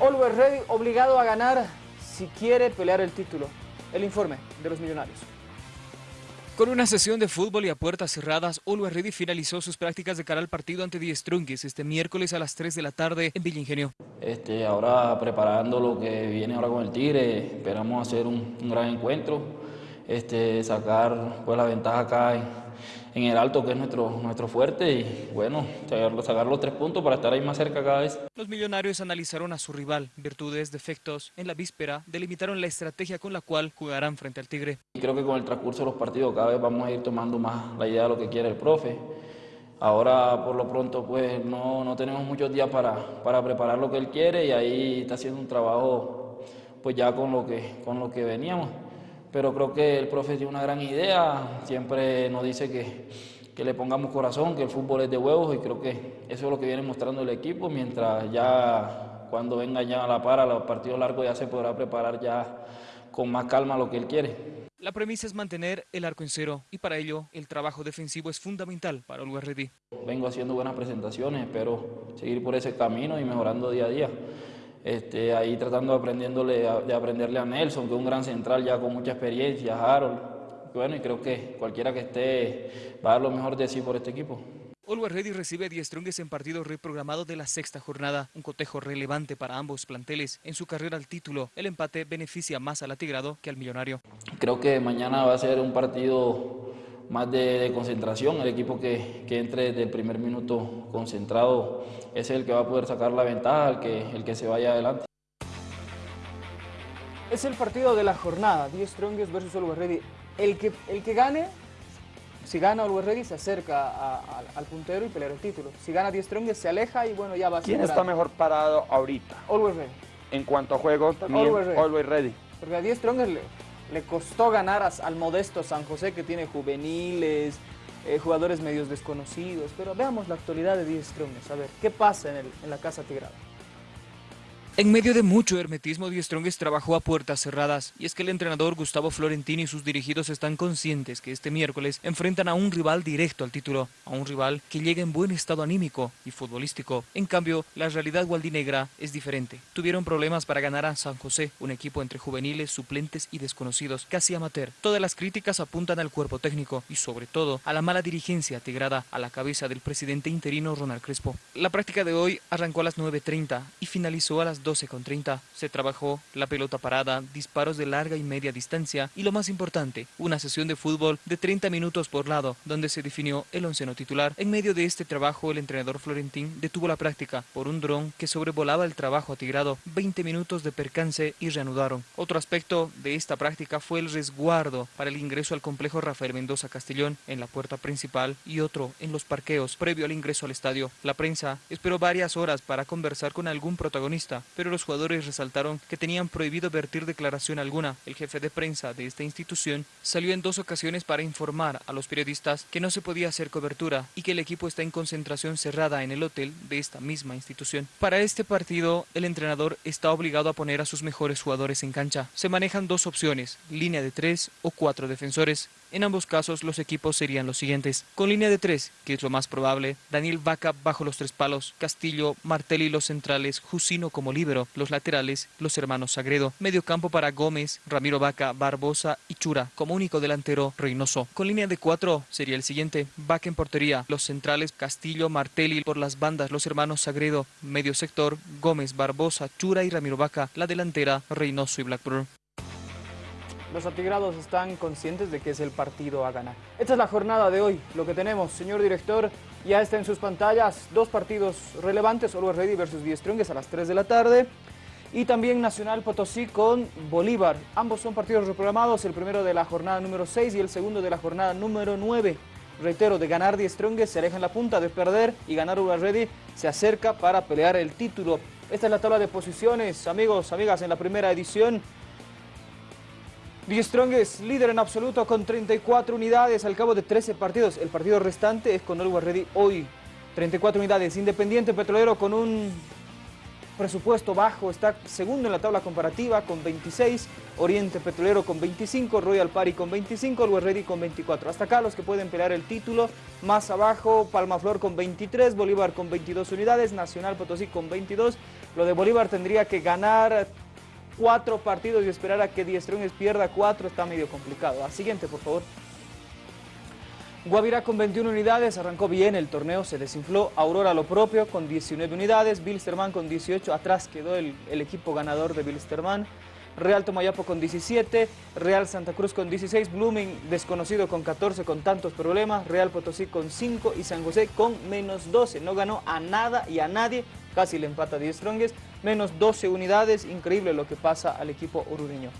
Always Ready obligado a ganar si quiere pelear el título. El informe de los millonarios. Con una sesión de fútbol y a puertas cerradas, Always Ready finalizó sus prácticas de cara al partido ante Die Strongest este miércoles a las 3 de la tarde en Villa Ingenio. Este, ahora preparando lo que viene ahora con el Tigre, esperamos hacer un, un gran encuentro, este, sacar pues, la ventaja acá en, en el alto, que es nuestro, nuestro fuerte, y bueno, sacar, sacar, los tres puntos para estar ahí más cerca cada vez. Los millonarios analizaron a su rival, virtudes, defectos. En la víspera, delimitaron la estrategia con la cual jugarán frente al Tigre. Creo que con el transcurso de los partidos cada vez vamos a ir tomando más la idea de lo que quiere el profe. Ahora, por lo pronto, pues no, no tenemos muchos días para, para preparar lo que él quiere y ahí está haciendo un trabajo pues ya con lo que, con lo que veníamos pero creo que el profe tiene una gran idea, siempre nos dice que, que, le pongamos corazón, que el fútbol es de huevos y creo que eso es lo que viene mostrando el equipo, mientras ya cuando venga ya a la para, los partidos largos ya se podrá preparar ya con más calma lo que él quiere. La premisa es mantener el arco en cero y para ello el trabajo defensivo es fundamental para Olga Reddy. Vengo haciendo buenas presentaciones, espero seguir por ese camino y mejorando día a día. Este, ahí tratando de, aprendiéndole, de aprenderle a Nelson, que es un gran central ya con mucha experiencia, Harold. Bueno, y creo que cualquiera que esté va a dar lo mejor de sí por este equipo. Always Ready recibe a Die Strongest en partido reprogramado de la sexta jornada, un cotejo relevante para ambos planteles. En su carrera al título, el empate beneficia más al atigrado que al millonario. Creo que mañana va a ser un partido más de, de, concentración. El equipo que, que, entre desde el primer minuto concentrado es el que va a poder sacar la ventaja, el que, el que se vaya adelante. Es el partido de la jornada, 10 Strongest versus Always Ready. El que, el que gane, si gana Always Ready, se acerca a, a, al puntero y pelea el título. Si gana 10 Strongest, se aleja y bueno, ya va a ¿Quién está mejor parado ahorita? Always Ready. En cuanto a juego, también Always Ready. Always ready. Porque a 10 Strongest le, costó ganar al modesto San José que tiene juveniles, eh, jugadores medios desconocidos, pero veamos la actualidad de 10 Strongest, a ver, ¿qué pasa en, en la Casa Tigrada? En medio de mucho hermetismo, Die Strongest trabajó a puertas cerradas, y es que el entrenador Gustavo Florentini y sus dirigidos están conscientes que este miércoles enfrentan a un rival directo al título, a un rival que llega en buen estado anímico y futbolístico. En cambio, la realidad gualdinegra es diferente. Tuvieron problemas para ganar a San José, un equipo entre juveniles, suplentes y desconocidos, casi amateur. Todas las críticas apuntan al cuerpo técnico y sobre todo a la mala dirigencia tigrada a la cabeza del presidente interino Ronald Crespo. La práctica de hoy arrancó a las 9.30 y finalizó a las 12 con 30. Se trabajó la pelota parada, disparos de larga y media distancia y lo más importante, una sesión de fútbol de 30 minutos por lado, donde se definió el onceno titular. En medio de este trabajo, el entrenador Florentín detuvo la práctica por un dron que sobrevolaba el trabajo atigrado. 20 minutos de percance y reanudaron. Otro aspecto de esta práctica fue el resguardo para el ingreso al complejo Rafael Mendoza Castellón en la puerta principal y otro en los parqueos previo al ingreso al estadio. La prensa esperó varias horas para conversar con algún protagonista, pero los jugadores resaltaron que tenían prohibido vertir declaración alguna. El jefe de prensa de esta institución salió en dos ocasiones para informar a los periodistas que no se podía hacer cobertura y que el equipo está en concentración cerrada en el hotel de esta misma institución. Para este partido, el entrenador está obligado a poner a sus mejores jugadores en cancha. Se manejan dos opciones, línea de tres o cuatro defensores. En ambos casos, los equipos serían los siguientes. Con línea de tres, que es lo más probable, Daniel Vaca bajo los tres palos, Castillo, Martelli los centrales, Jusino como líbero, los laterales, los hermanos Sagredo, medio campo para Gómez, Ramiro Vaca, Barbosa y Chura, como único delantero Reynoso. Con línea de cuatro sería el siguiente, Vaca en portería, los centrales Castillo, Martelli por las bandas, los hermanos Sagredo, medio sector, Gómez, Barbosa, Chura y Ramiro Vaca, la delantera Reynoso y Blackburn. Los atigrados están conscientes de que es el partido a ganar. Esta es la jornada de hoy, lo que tenemos, señor director, ya está en sus pantallas, dos partidos relevantes, Always Ready versus Die Strongest a las 3 de la tarde, y también Nacional Potosí con Bolívar. Ambos son partidos reprogramados, el primero de la jornada número 6 y el segundo de la jornada número 9. Reitero, de ganar Die Strongest se aleja en la punta, de perder y ganar Always Ready se acerca para pelear el título. Esta es la tabla de posiciones, amigos, amigas, en la primera edición. Die Strongest, líder en absoluto con 34 unidades al cabo de 13 partidos. El partido restante es con Always Ready hoy. 34 unidades. Independiente Petrolero con un presupuesto bajo, está segundo en la tabla comparativa con 26, Oriente Petrolero con 25, Royal Party con 25, Luis Ready con 24. Hasta acá los que pueden pelear el título, más abajo Palmaflor con 23, Bolívar con 22 unidades, Nacional Potosí con 22. Lo de Bolívar tendría que ganar cuatro partidos y esperar a que Diestrones pierda cuatro está medio complicado. A siguiente, por favor. Guavirá con 21 unidades, arrancó bien el torneo, se desinfló. Aurora lo propio con 19 unidades, Bilsterman con 18, atrás quedó el, equipo ganador de Bilsterman. Real Tomayapo con 17, Real Santa Cruz con 16, Blooming desconocido con 14 con tantos problemas, Real Potosí con 5 y San José con menos 12. No ganó a nada y a nadie, casi le empata a 10 Strongest, menos 12 unidades, increíble lo que pasa al equipo orureño.